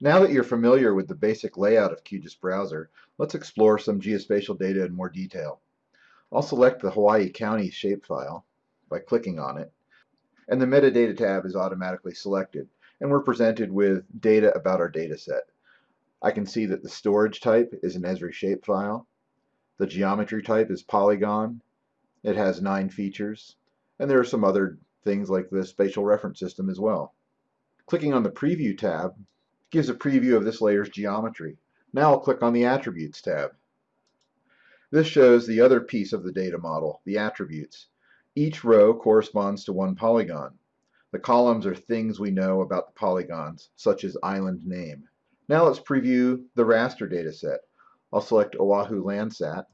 Now that you're familiar with the basic layout of QGIS Browser, let's explore some geospatial data in more detail. I'll select the Hawaii County shapefile by clicking on it, and the Metadata tab is automatically selected, and we're presented with data about our dataset. I can see that the storage type is an Esri shapefile, the geometry type is polygon, it has nine features, and there are some other things like the spatial reference system as well. Clicking on the Preview tab gives a preview of this layer's geometry. Now I'll click on the Attributes tab. This shows the other piece of the data model, the attributes. Each row corresponds to one polygon. The columns are things we know about the polygons, such as island name. Now let's preview the raster dataset. I'll select Oahu Landsat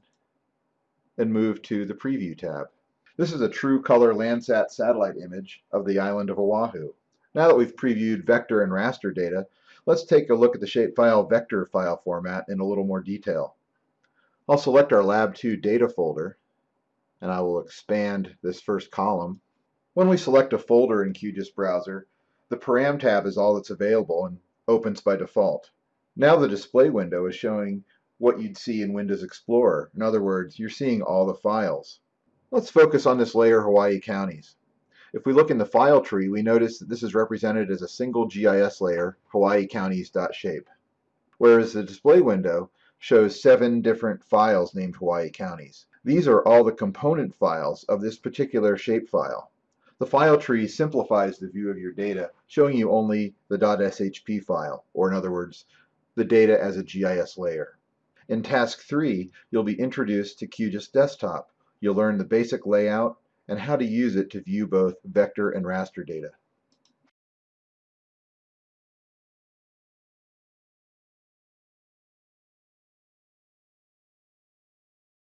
and move to the Preview tab. This is a true color Landsat satellite image of the island of Oahu. Now that we've previewed vector and raster data, Let's take a look at the shapefile vector file format in a little more detail. I'll select our Lab 2 data folder, and I will expand this first column. When we select a folder in QGIS Browser, the Param tab is all that's available and opens by default. Now the display window is showing what you'd see in Windows Explorer. In other words, you're seeing all the files. Let's focus on this layer Hawaii counties. If we look in the file tree, we notice that this is represented as a single GIS layer, Hawaii Counties.shape, whereas the display window shows seven different files named Hawaii Counties. These are all the component files of this particular shapefile. The file tree simplifies the view of your data, showing you only the .shp file, or in other words, the data as a GIS layer. In Task 3, you'll be introduced to QGIS Desktop. You'll learn the basic layout, and how to use it to view both vector and raster data.